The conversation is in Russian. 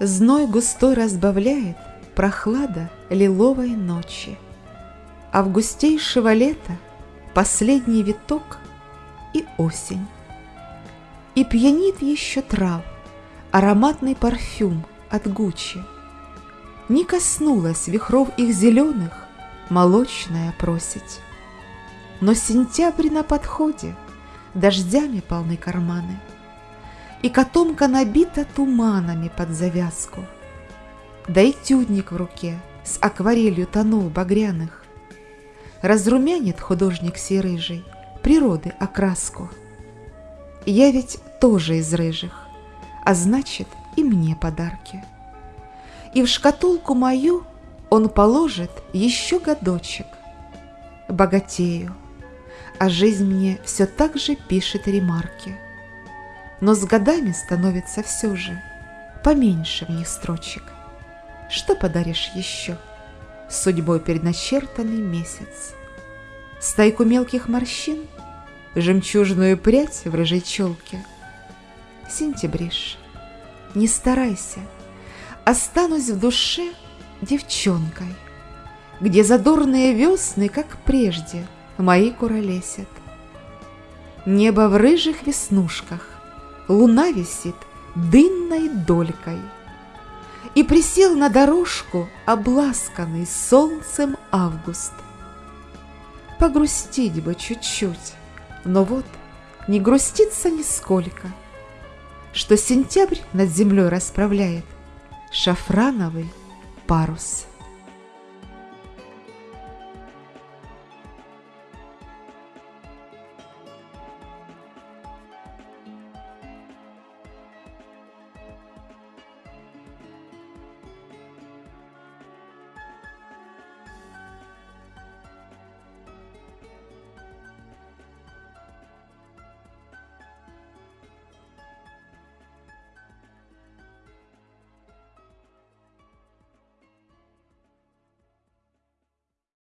Зной густой разбавляет прохлада лиловой ночи. Августейшего лета последний виток и осень. И пьянит еще трав ароматный парфюм от Гуччи. Не коснулась вихров их зеленых молочная просить. Но сентябрь на подходе, дождями полны карманы, И котомка набита туманами под завязку. Да и тюдник в руке с акварелью тонов багряных Разрумянит художник сей рыжий природы окраску. Я ведь тоже из рыжих, а значит и мне подарки. И в шкатулку мою он положит еще годочек. Богатею, а жизнь мне все так же пишет ремарки. Но с годами становится все же поменьше в них строчек. Что подаришь еще? Судьбой предначертанный месяц. Стайку мелких морщин, жемчужную прядь в рыжей челке. Сентябриш, не старайся, останусь в душе девчонкой, Где задорные весны, как прежде, мои куролесят. Небо в рыжих веснушках, луна висит дынной долькой, И присел на дорожку, обласканный солнцем август. Погрустить бы чуть-чуть, но вот не грустится нисколько, Что сентябрь над землей расправляет шафрановый парус.